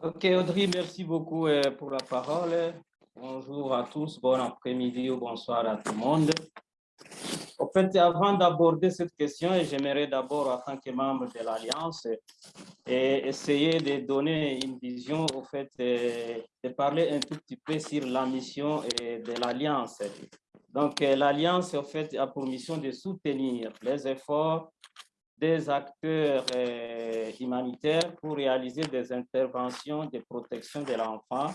Ok, Audrey, merci beaucoup euh, pour la parole. Bonjour à tous, bon après-midi ou bonsoir à tout le monde. En fait, avant d'aborder cette question, j'aimerais d'abord, en tant que membre de l'Alliance, essayer de donner une vision, au fait, de parler un tout petit peu sur la mission de l'Alliance. Donc, l'Alliance, en fait, a pour mission de soutenir les efforts des acteurs euh, humanitaires pour réaliser des interventions de protection de l'enfant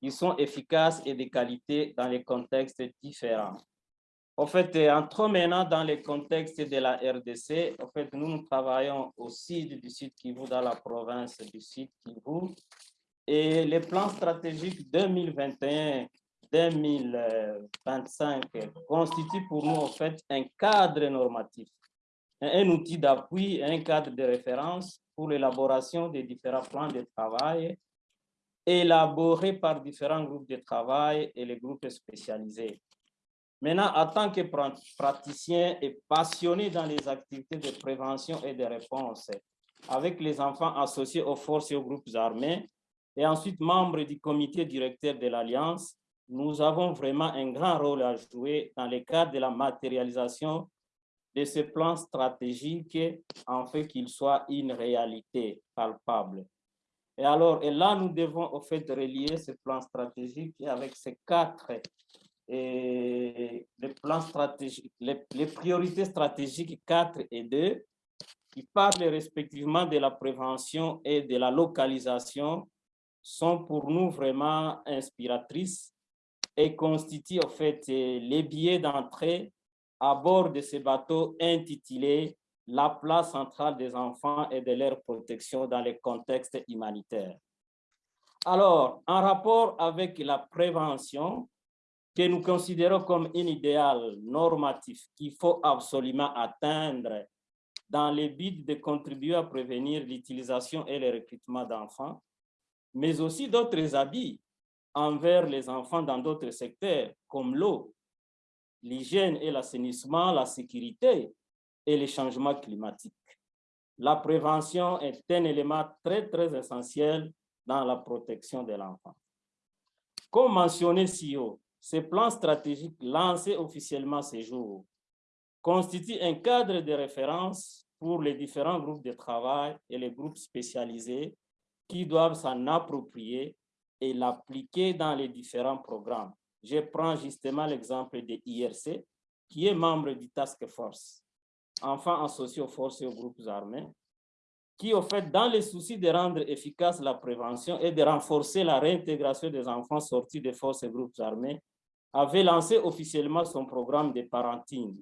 qui sont efficaces et de qualité dans les contextes différents. En fait, entrons maintenant dans le contexte de la RDC. En fait, nous, nous travaillons au sud du sud Kivu, dans la province du sud Kivu. Et le plan stratégique 2021-2025 constitue pour nous, en fait, un cadre normatif, un outil d'appui, un cadre de référence pour l'élaboration des différents plans de travail élaborés par différents groupes de travail et les groupes spécialisés. Maintenant, en tant que praticien et passionné dans les activités de prévention et de réponse, avec les enfants associés aux forces et aux groupes armés, et ensuite membre du comité directeur de l'Alliance, nous avons vraiment un grand rôle à jouer dans le cadre de la matérialisation de ce plan stratégique en fait qu'il soit une réalité palpable. Et alors, et là, nous devons au fait relier ce plan stratégique avec ces quatre et les plans stratégiques, les, priorités stratégiques 4 et 2, qui parlent respectivement de la prévention et de la localisation, sont pour nous vraiment inspiratrices et constituent en fait les billets d'entrée à bord de ces bateaux intitulés La place centrale des enfants et de leur protection dans les contextes humanitaires. Alors, en rapport avec la prévention, que nous considérons comme un idéal normatif qu'il faut absolument atteindre dans le but de contribuer à prévenir l'utilisation et le recrutement d'enfants, mais aussi d'autres habits envers les enfants dans d'autres secteurs comme l'eau, l'hygiène et l'assainissement, la sécurité et les changements climatiques. La prévention est un élément très, très essentiel dans la protection de l'enfant. Comme mentionné si haut, ce plan stratégique lancé officiellement ces jours constitue un cadre de référence pour les différents groupes de travail et les groupes spécialisés qui doivent s'en approprier et l'appliquer dans les différents programmes. Je prends justement l'exemple de IRC, qui est membre du Task Force, enfants associés aux forces et aux groupes armés, qui, au fait, dans le souci de rendre efficace la prévention et de renforcer la réintégration des enfants sortis des forces et groupes armés, avait lancé officiellement son programme de parenting.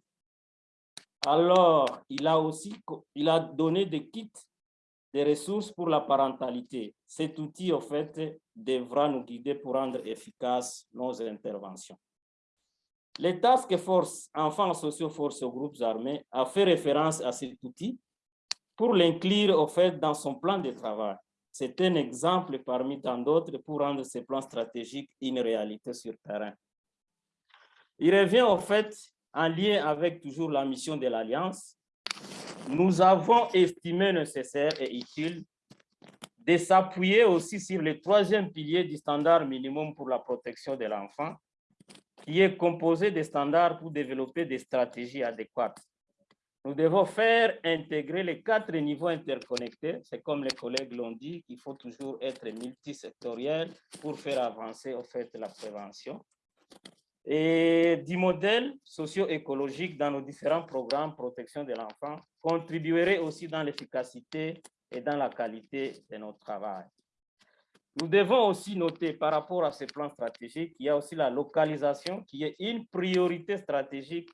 Alors, il a aussi il a donné des kits de ressources pour la parentalité. Cet outil, en fait, devra nous guider pour rendre efficaces nos interventions. Les Task Force Enfants Sociaux Forces aux groupes armés a fait référence à cet outil pour l'inclure, en fait, dans son plan de travail. C'est un exemple parmi tant d'autres pour rendre ces plans stratégiques une réalité sur terrain. Il revient au fait, en lien avec toujours la mission de l'Alliance, nous avons estimé nécessaire et utile de s'appuyer aussi sur le troisième pilier du standard minimum pour la protection de l'enfant, qui est composé de standards pour développer des stratégies adéquates. Nous devons faire intégrer les quatre niveaux interconnectés. C'est comme les collègues l'ont dit, qu'il faut toujours être multisectoriel pour faire avancer au fait la prévention et du modèle socio-écologique dans nos différents programmes protection de l'enfant contribuerait aussi dans l'efficacité et dans la qualité de notre travail. Nous devons aussi noter par rapport à ces plans stratégiques, qu'il y a aussi la localisation qui est une priorité stratégique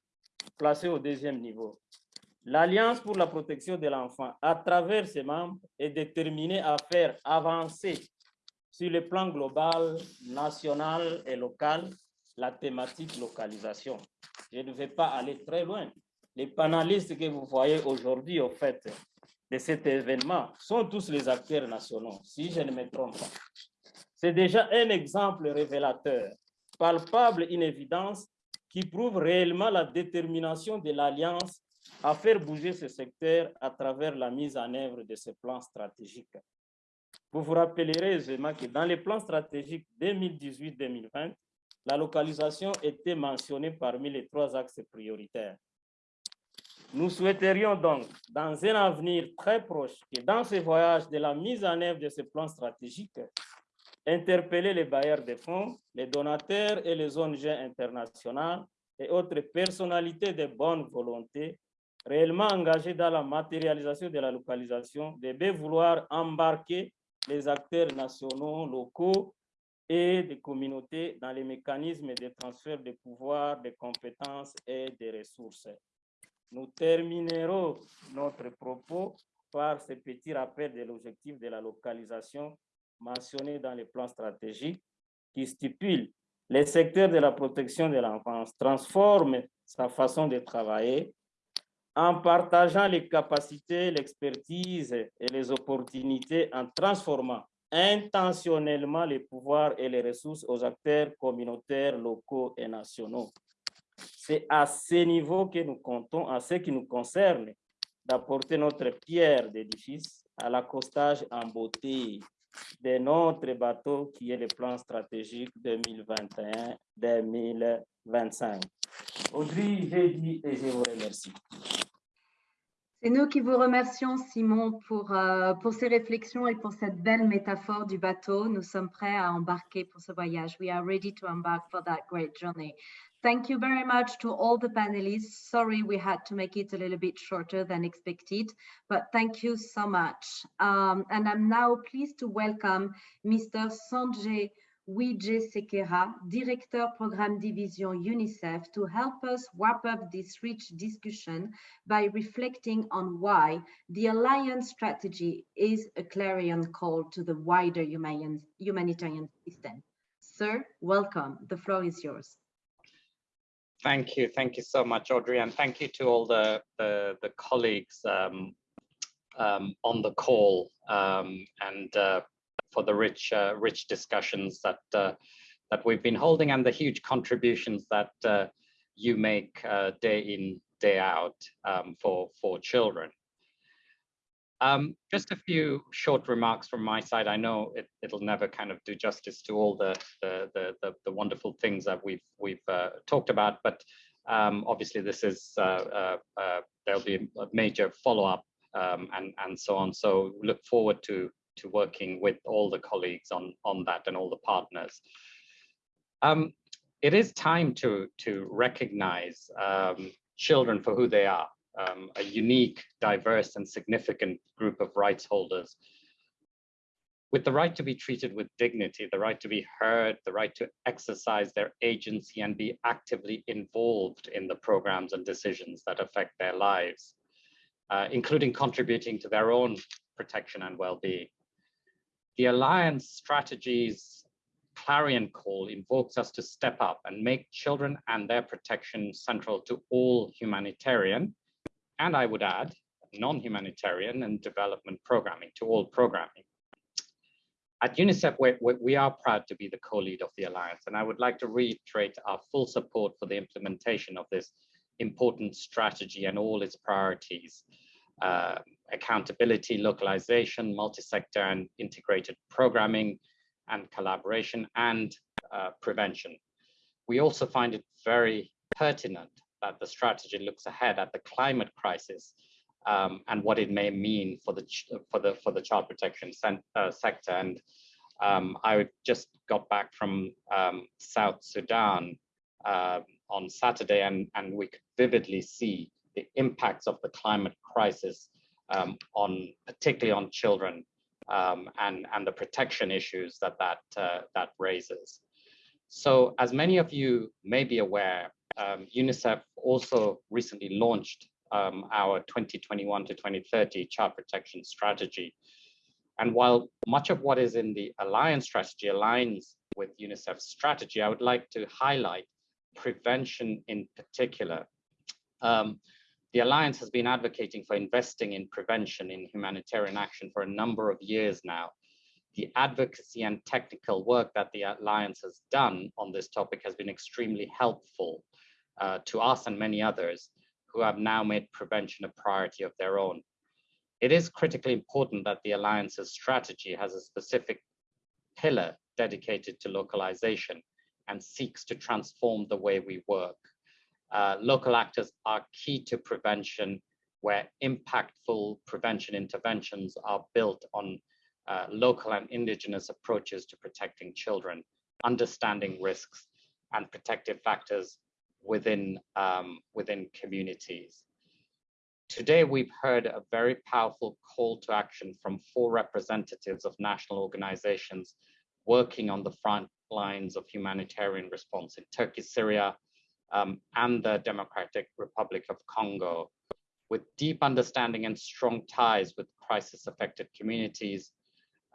placée au deuxième niveau. L'Alliance pour la protection de l'enfant, à travers ses membres, est déterminée à faire avancer sur le plan global, national et local la thématique localisation. Je ne vais pas aller très loin. Les panélistes que vous voyez aujourd'hui, au fait, de cet événement, sont tous les acteurs nationaux, si je ne me trompe pas. C'est déjà un exemple révélateur, palpable, une évidence, qui prouve réellement la détermination de l'Alliance à faire bouger ce secteur à travers la mise en œuvre de ce plan stratégique. Vous vous rappellerez aisément que dans les plans stratégiques 2018-2020, la localisation était mentionnée parmi les trois axes prioritaires. Nous souhaiterions donc, dans un avenir très proche, que dans ce voyage de la mise en œuvre de ce plan stratégique, interpeller les bailleurs de fonds, les donateurs et les ONG internationales et autres personnalités de bonne volonté réellement engagées dans la matérialisation de la localisation devaient vouloir embarquer les acteurs nationaux, locaux et des communautés dans les mécanismes de transfert de pouvoir, de compétences et de ressources. Nous terminerons notre propos par ce petit rappel de l'objectif de la localisation mentionné dans les plans stratégiques qui stipule les secteurs de la protection de l'enfance transforme sa façon de travailler en partageant les capacités, l'expertise et les opportunités en transformant intentionnellement les pouvoirs et les ressources aux acteurs communautaires, locaux et nationaux. C'est à ce niveau que nous comptons, en ce qui nous concerne, d'apporter notre pierre d'édifice à l'accostage en beauté de notre bateau qui est le plan stratégique 2021-2025. Audrey, j'ai dit et je vous remercie. C'est nous qui vous remercions, Simon, pour, euh, pour ces réflexions et pour cette belle métaphore du bateau. Nous sommes prêts à embarquer pour ce voyage. We are ready to embark for that great journey. Thank you very much to all the panelists. Sorry we had to make it a little bit shorter than expected, but thank you so much. Um, and I'm now pleased to welcome Mr. Sanjay Wije Sekera, Director Programme Division UNICEF, to help us wrap up this rich discussion by reflecting on why the Alliance strategy is a clarion call to the wider human, humanitarian system. Sir, welcome. The floor is yours. Thank you. Thank you so much, Audrey. And thank you to all the, the, the colleagues um, um, on the call um, and uh, for the rich, uh, rich discussions that uh, that we've been holding and the huge contributions that uh, you make uh, day in, day out um, for for children. Um, just a few short remarks from my side. I know it, will never kind of do justice to all the the, the, the, the wonderful things that we've we've uh, talked about, but um, obviously this is uh, there'll be a major follow up um, and and so on. So look forward to to working with all the colleagues on, on that and all the partners. Um, it is time to, to recognize um, children for who they are, um, a unique, diverse and significant group of rights holders with the right to be treated with dignity, the right to be heard, the right to exercise their agency and be actively involved in the programs and decisions that affect their lives, uh, including contributing to their own protection and well-being. The Alliance strategy's clarion call invokes us to step up and make children and their protection central to all humanitarian, and I would add, non-humanitarian and development programming, to all programming. At UNICEF, we, we are proud to be the co-lead of the Alliance, and I would like to reiterate our full support for the implementation of this important strategy and all its priorities. Uh, accountability, localization, multi-sector and integrated programming and collaboration and uh, prevention. We also find it very pertinent that the strategy looks ahead at the climate crisis um, and what it may mean for the for the for the child protection uh, sector. And um, I just got back from um, South Sudan uh, on Saturday, and and we could vividly see the impacts of the climate crisis um, on particularly on children um, and, and the protection issues that that, uh, that raises. So as many of you may be aware, um, UNICEF also recently launched um, our 2021 to 2030 child protection strategy. And while much of what is in the Alliance strategy aligns with UNICEF's strategy, I would like to highlight prevention in particular. Um, the Alliance has been advocating for investing in prevention in humanitarian action for a number of years now. The advocacy and technical work that the Alliance has done on this topic has been extremely helpful uh, to us and many others who have now made prevention a priority of their own. It is critically important that the Alliance's strategy has a specific pillar dedicated to localization and seeks to transform the way we work. Uh, local actors are key to prevention where impactful prevention interventions are built on uh, local and indigenous approaches to protecting children, understanding risks and protective factors within, um, within communities. Today, we've heard a very powerful call to action from four representatives of national organizations working on the front lines of humanitarian response in Turkey, Syria, um, and the Democratic Republic of Congo. With deep understanding and strong ties with crisis affected communities,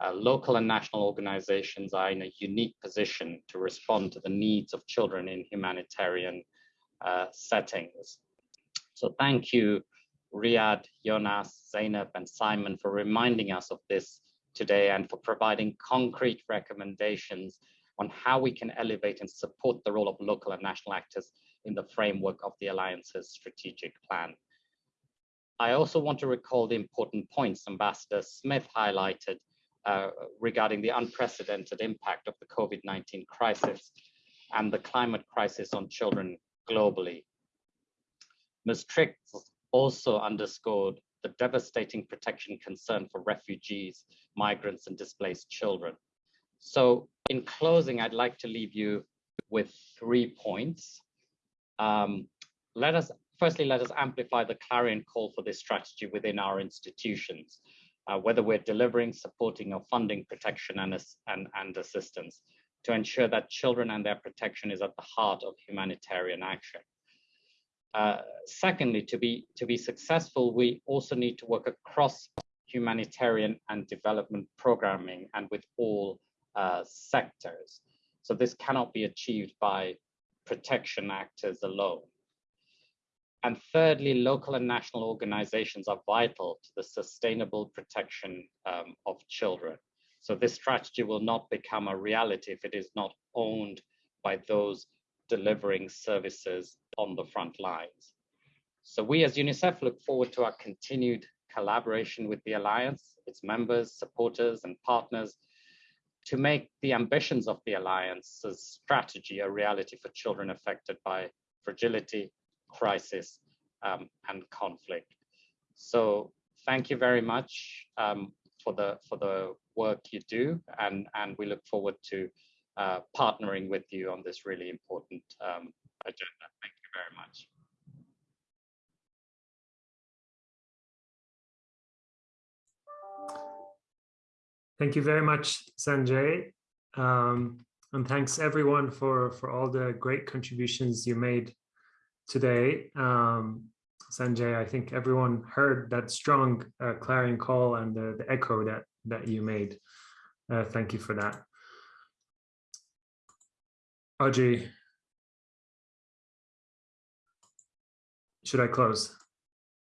uh, local and national organizations are in a unique position to respond to the needs of children in humanitarian uh, settings. So thank you, Riyad, Jonas, Zainab, and Simon for reminding us of this today and for providing concrete recommendations on how we can elevate and support the role of local and national actors in the framework of the Alliance's strategic plan. I also want to recall the important points Ambassador Smith highlighted uh, regarding the unprecedented impact of the COVID-19 crisis and the climate crisis on children globally. Ms. Triggs also underscored the devastating protection concern for refugees, migrants, and displaced children. So in closing, I'd like to leave you with three points. Um, let us, firstly, let us amplify the clarion call for this strategy within our institutions, uh, whether we're delivering, supporting, or funding protection and, and, and assistance to ensure that children and their protection is at the heart of humanitarian action. Uh, secondly, to be, to be successful, we also need to work across humanitarian and development programming and with all uh, sectors. So this cannot be achieved by protection actors alone. And thirdly, local and national organizations are vital to the sustainable protection um, of children. So this strategy will not become a reality if it is not owned by those delivering services on the front lines. So we as UNICEF look forward to our continued collaboration with the Alliance, its members, supporters, and partners to make the ambitions of the Alliance's strategy a reality for children affected by fragility, crisis, um, and conflict. So thank you very much um, for the for the work you do, and and we look forward to uh, partnering with you on this really important um, agenda. Thank you very much. Thank you very much, Sanjay. Um, and thanks everyone for, for all the great contributions you made today. Um, Sanjay, I think everyone heard that strong uh, clarion call and the, the echo that, that you made. Uh, thank you for that. Audrey, should I close?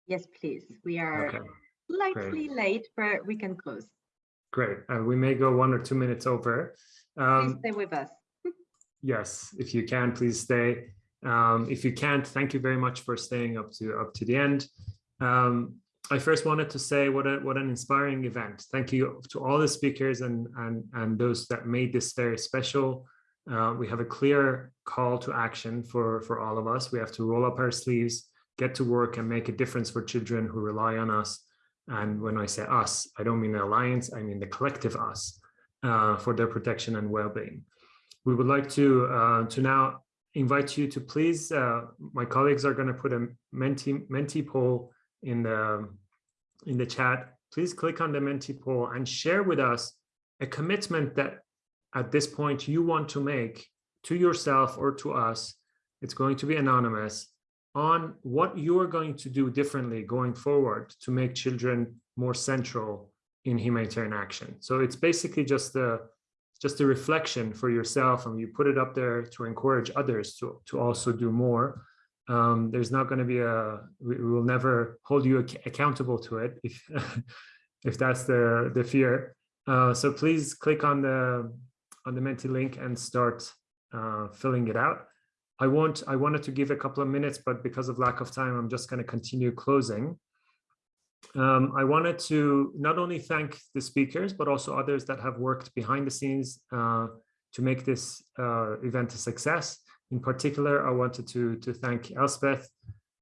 Yes, please. We are Okay, slightly late, but we can close. Great. Uh, we may go one or two minutes over. Please Um, stay with us. yes, if you can, please stay. Um, if you can't, thank you very much for staying up to up to the end. Um, I first wanted to say what a what an inspiring event. Thank you to all the speakers and and and those that made this very special. Uh, we have a clear call to action for for all of us. We have to roll up our sleeves, get to work, and make a difference for children who rely on us. And when I say us, I don't mean the alliance. I mean the collective us uh, for their protection and well-being. We would like to uh, to now invite you to please. Uh, my colleagues are going to put a Menti Menti poll in the in the chat. Please click on the Menti poll and share with us a commitment that at this point you want to make to yourself or to us It's going to be anonymous on what you're going to do differently going forward to make children more central in humanitarian action. So it's basically just a just a reflection for yourself and you put it up there to encourage others to, to also do more. Um, there's not going to be a, we, we will never hold you ac accountable to it if, [LAUGHS] if that's the, the fear. Uh, so please click on the, on the Menti link and start uh, filling it out. I I wanted to give a couple of minutes, but because of lack of time, I'm just going to continue closing. Um, I wanted to not only thank the speakers, but also others that have worked behind the scenes uh, to make this uh, event a success. In particular, I wanted to, to thank Elspeth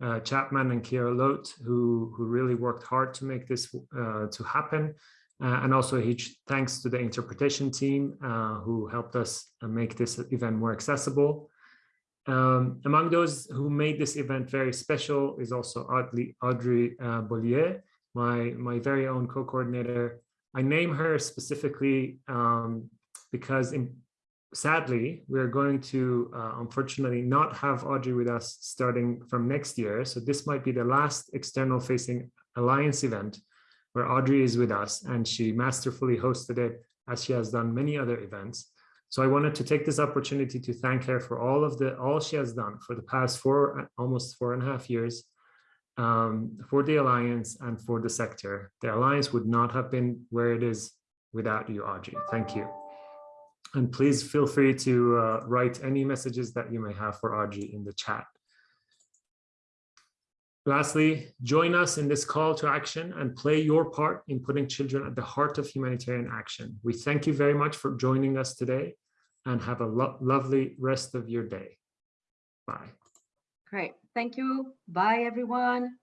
uh, Chapman and Kiera Lote, who, who really worked hard to make this uh, to happen. Uh, and also huge thanks to the interpretation team uh, who helped us make this event more accessible. Um, among those who made this event very special is also Audrey, Audrey uh, Bollier, my, my very own co-coordinator. I name her specifically um, because in, sadly, we're going to uh, unfortunately not have Audrey with us starting from next year. So this might be the last external facing alliance event where Audrey is with us and she masterfully hosted it as she has done many other events. So I wanted to take this opportunity to thank her for all of the all she has done for the past four, almost four and a half years um, for the Alliance and for the sector. The Alliance would not have been where it is without you, Audrey. Thank you. And please feel free to uh, write any messages that you may have for Audrey in the chat. Lastly, join us in this call to action and play your part in putting children at the heart of humanitarian action. We thank you very much for joining us today and have a lo lovely rest of your day. Bye. Great. Thank you. Bye, everyone.